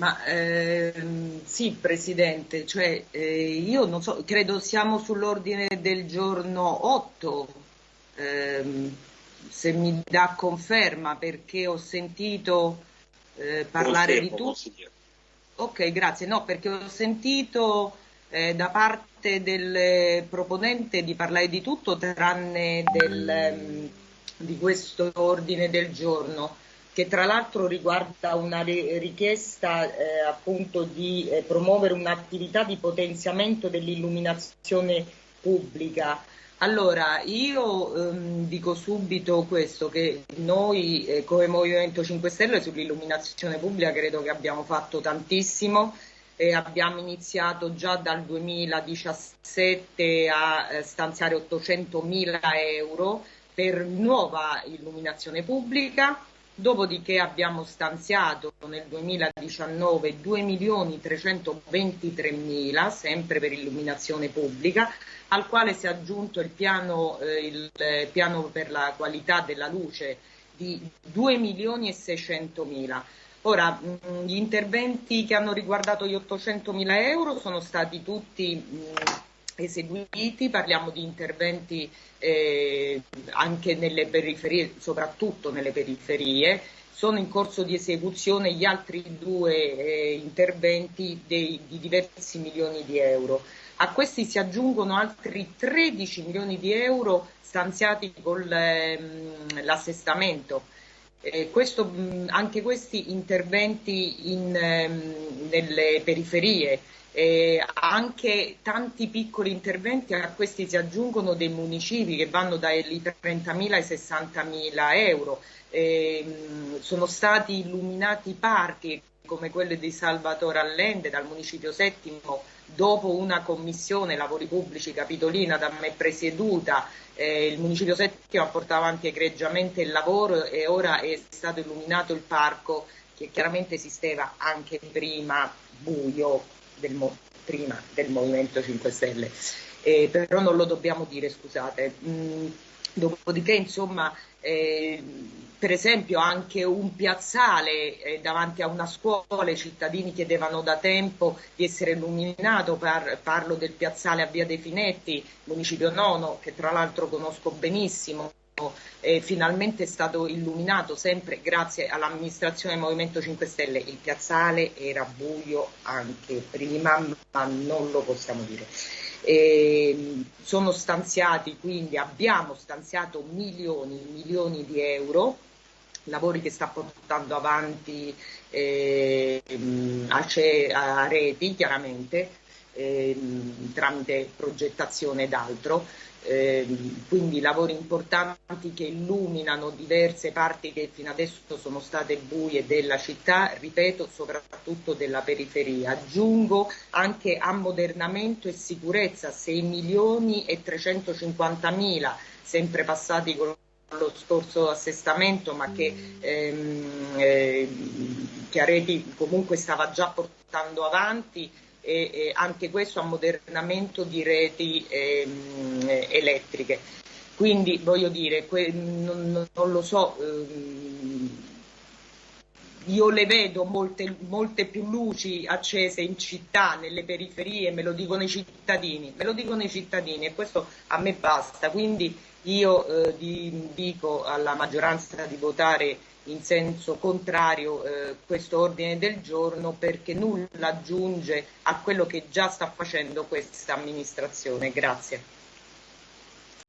Ma ehm, sì, Presidente, cioè, eh, io non so, credo siamo sull'ordine del giorno 8, ehm, se mi dà conferma, perché ho sentito eh, parlare Confermo, di tutto. Ok, grazie. No, perché ho sentito eh, da parte del proponente di parlare di tutto tranne del, ehm, di questo ordine del giorno che tra l'altro riguarda una richiesta eh, appunto di eh, promuovere un'attività di potenziamento dell'illuminazione pubblica. Allora, io ehm, dico subito questo, che noi eh, come Movimento 5 Stelle sull'illuminazione pubblica credo che abbiamo fatto tantissimo, e abbiamo iniziato già dal 2017 a eh, stanziare 800 mila euro per nuova illuminazione pubblica Dopodiché abbiamo stanziato nel 2019 2 milioni 323 mila, sempre per illuminazione pubblica, al quale si è aggiunto il piano, eh, il piano per la qualità della luce di 2 milioni e 600 mila. Ora, mh, gli interventi che hanno riguardato gli 800 mila euro sono stati tutti mh, eseguiti, parliamo di interventi eh, anche nelle periferie, soprattutto nelle periferie, sono in corso di esecuzione gli altri due eh, interventi dei, di diversi milioni di euro. A questi si aggiungono altri 13 milioni di euro stanziati con ehm, l'assestamento. Eh, questo, anche questi interventi in, ehm, nelle periferie eh, anche tanti piccoli interventi, a questi si aggiungono dei municipi che vanno dai 30.000 ai 60.000 euro. Eh, sono stati illuminati parchi come quello di Salvatore Allende dal Municipio Settimo dopo una commissione lavori pubblici capitolina da me presieduta eh, il Municipio Settimo ha portato avanti egregiamente il lavoro e ora è stato illuminato il parco che chiaramente esisteva anche prima buio del, prima del Movimento 5 Stelle, eh, però non lo dobbiamo dire, scusate. Mm, dopodiché, insomma, eh, per esempio anche un piazzale eh, davanti a una scuola, i cittadini chiedevano da tempo di essere illuminato, par parlo del piazzale a Via dei Finetti, municipio nono, che tra l'altro conosco benissimo, eh, finalmente è stato illuminato sempre grazie all'amministrazione del Movimento 5 Stelle. Il piazzale era buio anche prima, ma non lo possiamo dire. Eh, sono stanziati, quindi abbiamo stanziato milioni, milioni di euro, lavori che sta portando avanti eh, a, a reti chiaramente, eh, tramite progettazione ed altro eh, quindi lavori importanti che illuminano diverse parti che fino adesso sono state buie della città, ripeto, soprattutto della periferia. Aggiungo anche ammodernamento e sicurezza 6 milioni e 350 mila, sempre passati con lo scorso assestamento, ma che ehm, eh, Chiaretti comunque stava già portando avanti e, e anche questo ammodernamento di reti ehm, elettriche. Quindi voglio dire, que, non, non, lo so, ehm, io le vedo molte, molte, più luci accese in città, nelle periferie, me lo dicono i cittadini, me lo dicono i cittadini e questo a me basta. Quindi io eh, dico alla maggioranza di votare in senso contrario eh, questo ordine del giorno perché nulla aggiunge a quello che già sta facendo questa amministrazione. Grazie.